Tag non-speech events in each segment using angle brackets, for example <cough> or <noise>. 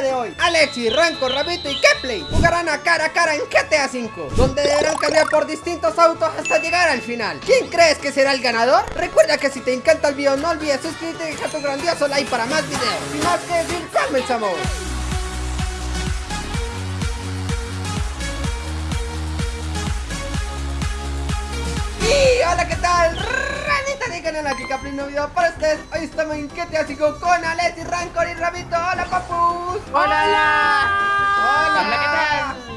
de hoy Alexi, Ranco, Rabito y Kepley jugarán a cara a cara en GTA V Donde deberán cambiar por distintos autos hasta llegar al final ¿Quién crees que será el ganador? Recuerda que si te encanta el video no olvides suscribirte y dejar tu grandioso like para más videos Sin más que decir, comenzamos Y hola, ¿qué tal? Canal aquí Capri, video para ustedes Hoy estamos en GTA 5 con Alexi, Rancor y Rabito Hola, papus Hola, Hola. Hola, ¿qué tal?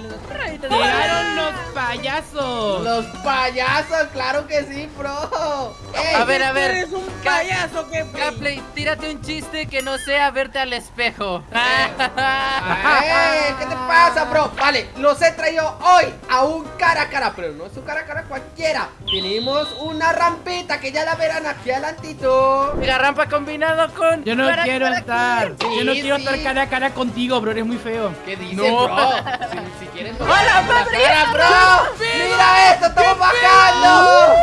Llegaron los payasos. Los payasos, claro que sí, bro Ey, A ver, a ver. Eres un payaso que Gaplay, tírate un chiste que no sea verte al espejo. ey, ¿Qué te pasa, bro? Vale, los he traído hoy a un cara a cara Pero no es un cara a cara cualquiera Tenemos una rampita que ya la verán aquí adelantito Mira, rampa combinado con. Yo no Cara, quiero cara, estar. Sí, Yo no quiero estar cara a cara contigo, bro. Eres muy feo. ¿Qué dices, No. bro? Si, si quieren <laughs> ¡Hola, la padre! cara, bro ¡Mira esto! ¡Estamos bajando!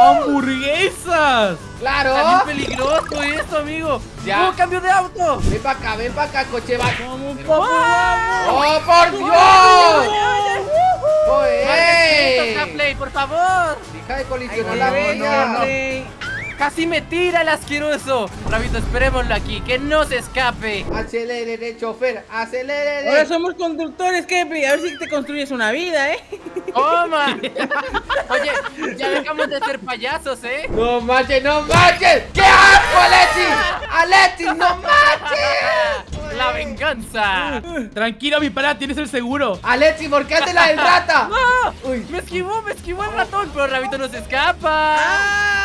¡Hamburguesas! ¡Claro! Está bien peligroso esto, amigo. Ya. ¡Oh, cambio de auto! Ven para acá, ven para acá, coche va. ¡Oh, por Dios! Gaplay, por favor. Deja de colisionar la. Casi me tira el asqueroso. Rabito, esperémoslo aquí, que no se escape. Acelere, chofer, acelere. Ahora somos conductores, Kepri. A ver si te construyes una vida, ¿eh? ¡Toma! <laughs> Oye, ya dejamos de ser payasos, ¿eh? ¡No manches, no manches! ¡Qué asco, Alexi! ¡Alexi, no manches! La venganza. Tranquilo, mi pana, tienes el seguro. Alexi, ¿por qué haces la del rata? <laughs> ¡No! Uy. Me esquivó, me esquivó el ratón, pero Rabito no se escapa. ¡Ayuda!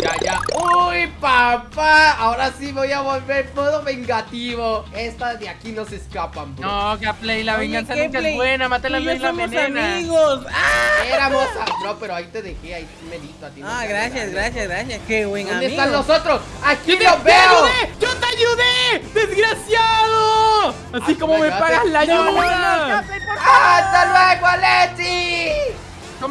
Ya, ya. ¡Uy, papá! Ahora sí voy a volver modo vengativo. Estas de aquí no se escapan, bro. No, Gaplay, la Oye, venganza nunca es buena. Mátala la somos venena. amigos. ¡Ah! Éramos a... Bro, pero ahí te dejé, ahí medito a ti. no Ah, gracias, gracias, gracias. Qué buen ¿Dónde amigo. están los otros? ¡Aquí ¡Yo te, los te veo! ayudé! ¡Yo te ayudé! ¡Desgraciado! Así Ah, como me pagas la No, ayuda. ¡Hasta luego!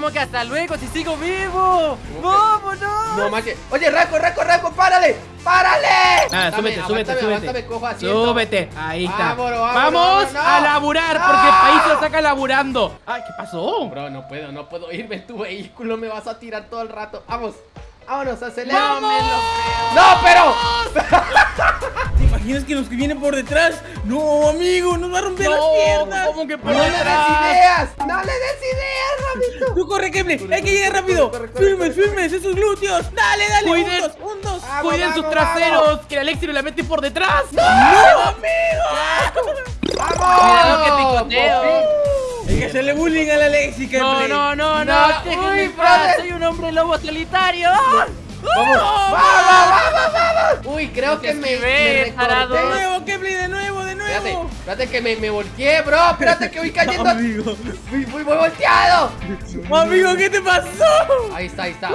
¿Cómo que hasta luego si sigo vivo? ¡Vámonos! No manches. Oye, Raco, Raco, Raco, párale. ¡Párale! Nada, Aguántame, súbete, súbete, súbete. Súbete, ahí está. Vámonos, vámonos, Vamos a no. laburar, No. porque el país se lo saca laburando. Ay, ¿qué pasó? Bro, no puedo, no puedo irme en tu vehículo. Me vas a tirar todo el rato. Vamos, vámonos, acelera. No. ¡No, pero! ¿Te imaginas que los que vienen por detrás? No, amigo, nos va a romper las No, piernas. ¿cómo que ¡No por le des ideas! ¡No le des ideas, Tú corre. Corre, Hay que llegar rápido. corre, corre, Firmes, corre. firmes, esos glúteos. Dale, dale. Cuiden. Un, dos, un, dos. Vamos, Cuiden sus vamos, traseros, que el Alexi la mete por detrás. ¡No, amigo! ¡Vamos! Cuidado que picoteo. Hay que hacerle bullying a la Lexi, Kepri. No, no, no, no, uy, soy un hombre lobo solitario. ¡Vamos! ¡Vamos, vamos, vamos! Uy, creo que me, me tarado. De recorté. nuevo, Kepri, de nuevo, Espérate, que me, me volteé, bro. Espérate que voy cayendo. Amigo. Voy, voy, voy volteado. Amigo, ¿qué te pasó? Ahí está, ahí está.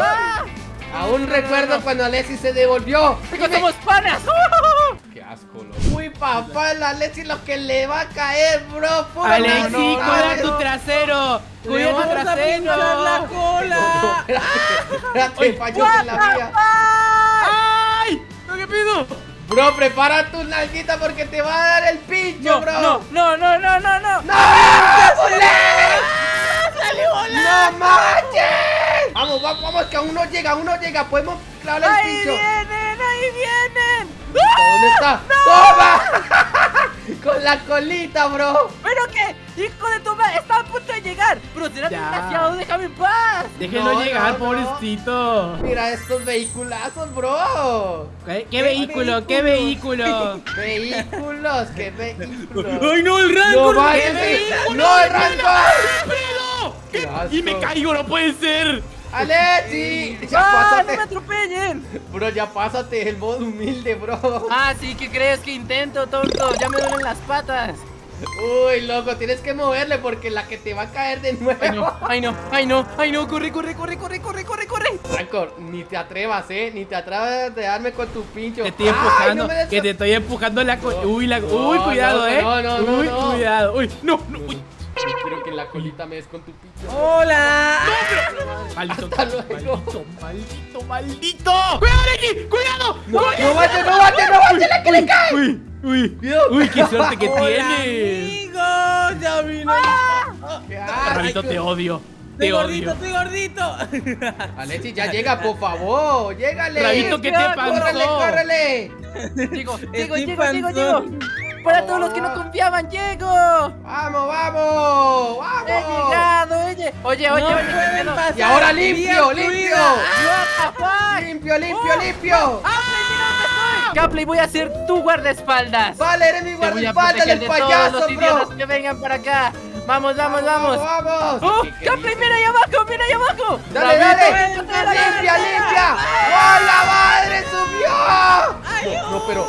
Aún recuerdo cuando Alexi se devolvió. Chicos, somos panas. <laughs> Qué asco, loco. Uy, papá, la Alexi lo que le va a caer, bro. No, no, cuida tu trasero. Cuida tu trasero. la cola. <laughs> Espérate, espérate, falló en la mía. Bro, prepara tu nalguita porque te va a dar el pincho, No, bro. no, no, no, no, no, no. ¡No! ¡No manches! Vamos, vamos, vamos, que aún no llega, aún no llega. Podemos clavarle el Ahí pincho. vienen, ahí vienen. ¿Dónde está? ¡Toma! Con la colita, bro. ¿Pero qué? Hijo de tu madre, está a punto de llegar. Pero será Ya. desgraciado, déjame en paz. Déjenlo No, llegar, no, no. pobrecito. Mira estos vehiculazos, bro. ¿Qué, qué vehículo? ¿Qué vehículo? <laughs> Vehículos, qué vehículos. Ay, no, el No rango. vayas, no, el rango. ¡Fredo! Qué ¿Qué? Y me caigo, no puede ser. Alexi, ya ¡Ah, no pásate. me atropellen! Bro, ya pásate el modo humilde, bro. Ah, sí, ¿qué crees que intento, tonto? Ya me duelen las patas. Uy, loco, tienes que moverle porque la que te va a caer de nuevo. Ay, no, ay, no, ay, no, ay, no, corre, corre, corre, corre, corre, corre, corre. Rancor, ni te atrevas, eh, ni te atrevas de darme con tu pincho. Te estoy Ay, empujando, no que te estoy empujando la co- No. Uy, la... No, Uy, cuidado, no, eh. no, no, no, Uy, no. cuidado. Uy, no, no, uy. Espero que la colita me des con tu pincho. Hola. Maldito, Hasta luego. maldito, maldito, maldito. ¡Cuidado, Ricky! ¡Cuidado! No, no vayas, no vayas, no vayas, la que le cae. Uy, Uy, Dios. uy, qué suerte que <laughs> Hola, tienes. amigos, ya vino. ¿Qué haces? Rabito, te odio. Estoy Te gordito, odio. estoy gordito. <laughs> Alexis, ya llega, por favor. Llégale. Rabito, ¿qué te Córrele, pasó? córrele. Llego, Estoy llego, llego, llego, llego. panzón. Para todos los que no confiaban, llego. Vamos, vamos. He Vamos. llegado, oye. Oye, oye, no oye. pasar. Y ahora limpio, limpio. fuck? Limpio, limpio, limpio. Capley, voy a ser tu guardaespaldas. Vale, eres mi Te voy a guardaespaldas del de todos payaso, los idiotas bro. que vengan para acá. Vamos, vamos, vamos. Vamos. ¡Oh! ¿Qué- qué ¡Capley, dices? mira ahí abajo! ¡Mira ahí abajo! Dale, dale. vente, dale, Limpia, dale. limpia. ¡Oh, la madre subió! No, no, pero.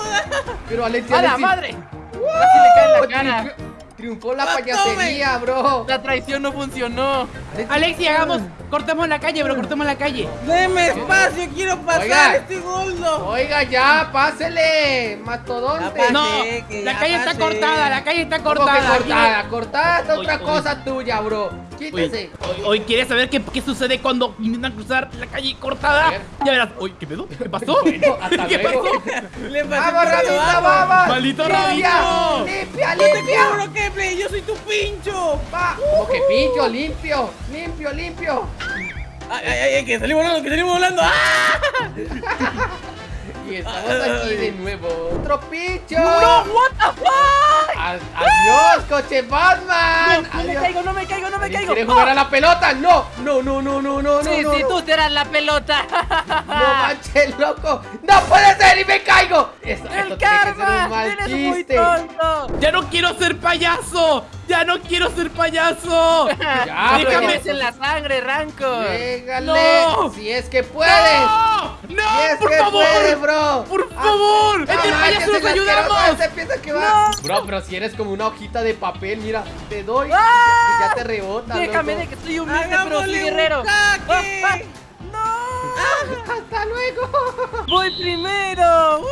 Pero Alexis, ¡A la madre! Casi le cae en la Oh, cara. triunfó- la ¡Ah, payasería, bro. La traición no funcionó. Alexi, hagamos. Cortemos la calle, bro. Cortemos la calle. Deme espacio, quiero pasar, Oiga. estoy gordo. Oiga, ya, pásele. Ya Mastodonte. pasé. No, la calle está cortada, la calle está ¿Cómo que cortada. cortada? Cortada es otra cosa tuya, bro. Quítese. hoy, quieres saber qué, qué sucede cuando intentan cruzar la calle cortada. Ya verás. Uy, ¿qué pedo? ¿Qué pasó? Bueno, hasta ¿Qué luego. pasó? <laughs> Le Vamos, Rabito, vamos. Maldito Rabito. limpia, No te limpia. cubro, Kepley, yo soy tu pincho. Va. Como que pincho, limpio, limpio, limpio. Ay, ay, ay, que salimos volando, que salimos volando. ¡Ah! <laughs> Y estamos aquí de nuevo. Otro pincho. ¡No! ¿What the fuck? Adiós, coche Batman. No me caigo, no me caigo, no me ¿Alguien caigo. ¿Quiere jugar a la pelota? No, no, no, no, no, no. Sí, no, sí, no. tú serás la pelota. No manches, loco. No puede ser y me caigo. Esto, esto ¡El tiene que ser un karma! mal ¡Eres muy chiste. ¡Ya no quiero ser payaso! ¡Ya no quiero ser payaso! <laughs> Ya, déjame- en la sangre, Rancor. Llégale. No. Si es que puedes. ¡No! Si ¡No! es ¡Por que favor! bro. ¡Por Ah, favor! no ¡Entre manches, payasos nos el ayudamos! ese piensa que va. Bro, pero si eres como una hojita de papel, mira, te doy y ¡Ah! ya te rebota, Déjame loco. de que soy humilde, pero soy guerrero. Ah, ah. ¡No! <laughs> Hasta luego. ¡Voy primero! ¡Uh!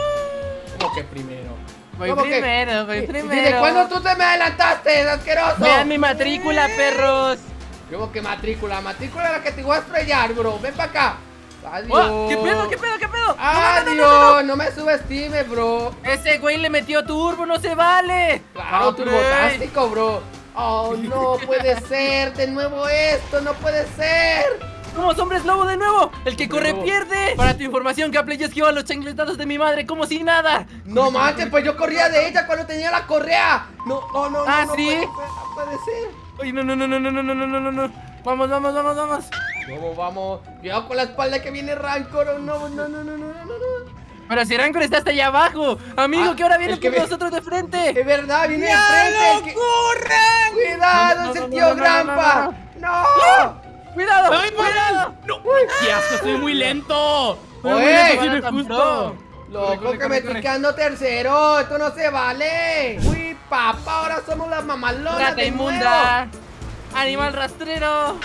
¿Cómo que primero? Voy ¿Cómo que- primero, voy ¿Y- primero. ¿Desde cuándo tú te me adelantaste, asqueroso? Vean mi matrícula, perros. ¿Cómo que matrícula? Matrícula es la que te voy a estrellar, bro. Ven para acá. Adiós. Oh, ¿Qué pedo, qué pedo, qué pedo? Adiós. No, me subestimes, bro. Ese güey le metió turbo, no se vale. Claro, Ok. turbotástico, bro. Oh, no puede <laughs> ser. De nuevo esto. No puede ser. Somos hombres lobo de nuevo. El que corre Lobo. pierde. Para tu información, Capley, yo esquivo a los chancletados de mi madre como si nada. No manches, pues yo corría de ella cuando tenía la correa. No, no, no, Ah, no, no ¿sí? puede ser, no puede ser. Ay, no, no, no, no, no, no, no, no, no, no. Vamos, vamos, vamos, vamos. Vamos, vamos. Cuidado con la espalda que viene Rancor. Oh, no, no, no, no, no, no, no. Pero si Rancor está hasta allá abajo. Amigo, Ah, que ahora viene ve- nosotros de Es frente. verdad, viene de ¡Ya frente. el lo que-! Cuidado, No, no, ese no, tío no, no, no, Grampa. ¡No! Cuidado, ¡Ay, cuidado. no! ¡Qué asco! ¡Soy muy lento! ¡Soy muy Oye. lento, justo! Loco, Corre, corre, que me estoy quedando tercero. Esto no se vale. Uy, papá, ahora somos las mamalonas Rata de inmunda. Animal rastrero.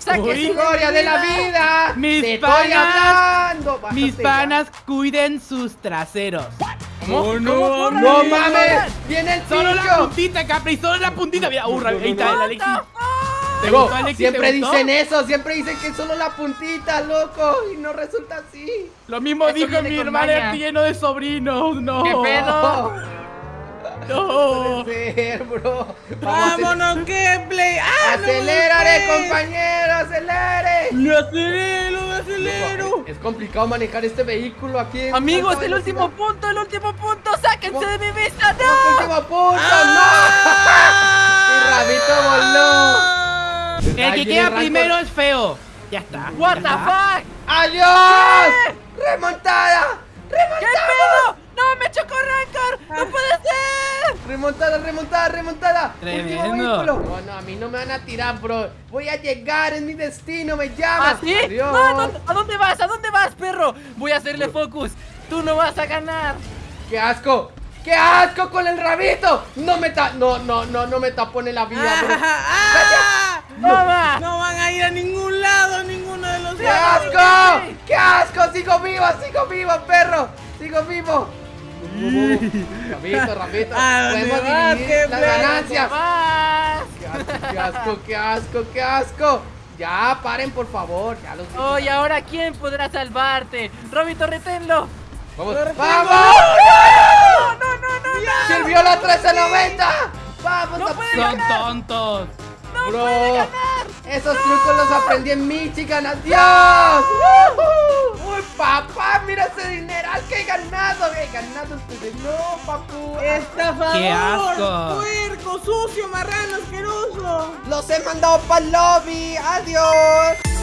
Sáquese Uy. de Gloria mi de la vida. Mis Te estoy panas. hablando. Mis panas cuiden sus traseros. ¿Cómo? Oh, no. No ¡Corran! mames. Viene el Solo la puntita, Capri, solo la puntita. Mira, uh, ahí está el Alexis. ¿Te Bro, gustó, Alexis? siempre ¿Te gustó? dicen eso, siempre dicen que es solo la puntita, loco, y no resulta así. Lo mismo Eso dijo mi maña. lleno de sobrinos. No. ¿Qué pedo? <laughs> No. puede ser, bro. Vamos ¡Vámonos, Kepley! ¡Ah, Acelérale, compañero, acelere. ¡Lo acelero, lo acelero! Es complicado manejar este vehículo aquí. Amigos, el último punto, el último punto. Sáquense ¿Cómo? de mi vista, ¡Vamos, no. último punto! ¡Ah! ¡No! <laughs> Mi rabito voló. El que queda primero es feo. Ya está. What the fuck? ¡Adiós! ¡Remontada! ¿Qué ¡Remontada! pedo? ¡No, me chocó Rancor! ¡No puede ser! Remontada, remontada, remontada. Tremendo. Vehículo. No, no, a mí no me van a tirar, bro. Voy a llegar, es mi destino, me llama. ¿Ah, sí? Adiós. No, ¿a dónde, a dónde vas? ¿A dónde vas, perro? Voy a hacerle focus. Tú no vas a ganar. ¡Qué asco! ¡Qué asco con el rabito! No me ta... No, no, no, no me tapone la vida, bro. ¡Toma! No van a ir a ningún lado, ninguno de los ¡Qué lados. asco! ¡Qué asco! ¡Sigo vivo, sigo vivo, perro! ¡Sigo vivo! ¿A dónde Podemos vas, dividir qué las ganancias. ¡Más! ¡Qué asco, qué asco, qué asco, qué asco! Ya, paren, por favor. Ya los Oh, y ahora ¿quién podrá salvarte? Robito, reténlo. Vamos. ¡Vamos! No, no, no, no. 1390! ¡Vamos No a puede Son ganar. Bro, esos trucos los aprendí en Michigan, adiós. Uy, papá, mira ese dineral que he ganado. He ganado este de no, papu. ¡Estafador! ¡Qué asco! ¡Puerco, sucio, marrano, asqueroso! Los he mandado para el lobby. Adiós.